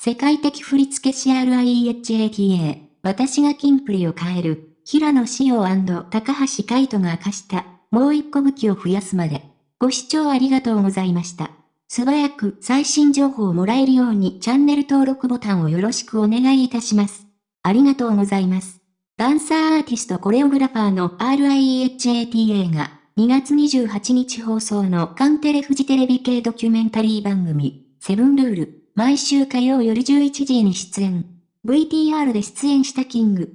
世界的振付師 RIEHATA、私がキンプリを変える、平野紫耀高橋海人が明かした、もう一個武器を増やすまで。ご視聴ありがとうございました。素早く最新情報をもらえるようにチャンネル登録ボタンをよろしくお願いいたします。ありがとうございます。ダンサーアーティストコレオグラファーの RIEHATA が2月28日放送のカンテレフジテレビ系ドキュメンタリー番組、セブンルール、毎週火曜夜11時に出演。VTR で出演したキング、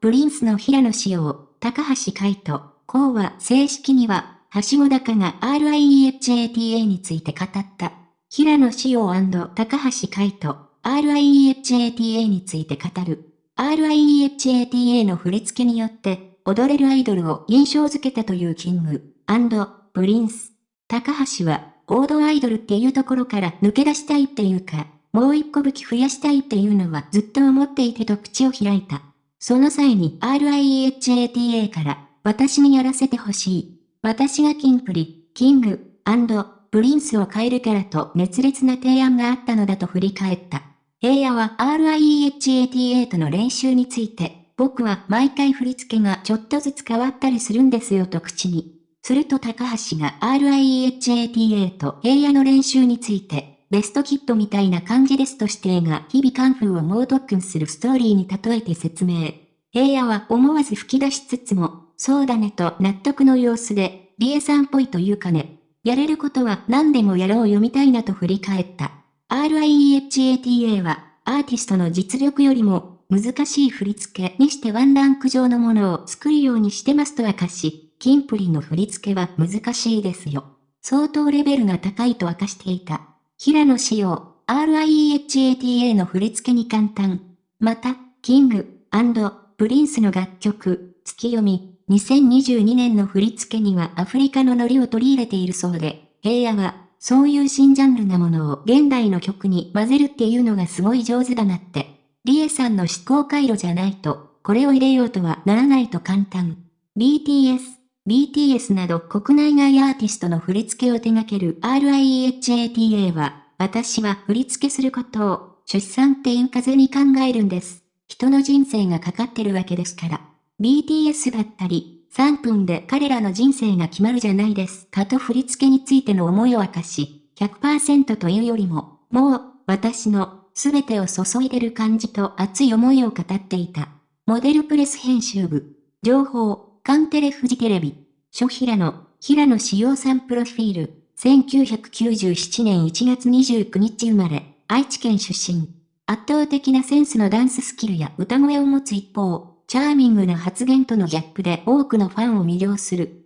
プリンスの平野紫耀、高橋海人、こうは正式にははしご高が RIEHATA について語った。平野紫耀高橋海人、RIEHATA について語る。RIEHATA の振り付けによって、踊れるアイドルを印象づけたというキング、プリンス。高橋は、王道アイドルっていうところから抜け出したいっていうか、もう一個武器増やしたいっていうのはずっと思っていてと口を開いた。その際に RIEHATA から、私にやらせてほしい。私がキンプリ、キング、プリンスを変えるからと熱烈な提案があったのだと振り返った。平野は RIEHATA との練習について、僕は毎回振り付けがちょっとずつ変わったりするんですよと口に。すると高橋が RIEHATA と平野の練習について、ベストキッドみたいな感じですとしてが日々カンフーを猛特訓するストーリーに例えて説明。平野は思わず吹き出しつつも、そうだねと納得の様子で、リエさんっぽいというかね。やれることは何でもやろうよみたいなと振り返った。RIEHATA は、アーティストの実力よりも、難しい振り付けにしてワンランク上のものを作るようにしてますと明かし、キンプリの振り付けは難しいですよ。相当レベルが高いと明かしていた。平野仕様、RIEHATA の振り付けに簡単。また、キング、プリンスの楽曲、月読み、2022年の振り付けにはアフリカのノリを取り入れているそうで、平野は、そういう新ジャンルなものを現代の曲に混ぜるっていうのがすごい上手だなって。リエさんの思考回路じゃないと、これを入れようとはならないと簡単。BTS、BTS など国内外アーティストの振り付けを手掛ける RIHATA は、私は振り付けすることを、出産っていう風に考えるんです。人の人生がかかってるわけですから。BTS だったり、3分で彼らの人生が決まるじゃないですかと振り付けについての思いを明かし、100%というよりも、もう、私の、すべてを注いでる感じと熱い思いを語っていた。モデルプレス編集部。情報、カンテレフジテレビ。諸平野、平野志陽さんプロフィール。1997年1月29日生まれ、愛知県出身。圧倒的なセンスのダンススキルや歌声を持つ一方、チャーミングな発言とのギャップで多くのファンを魅了する。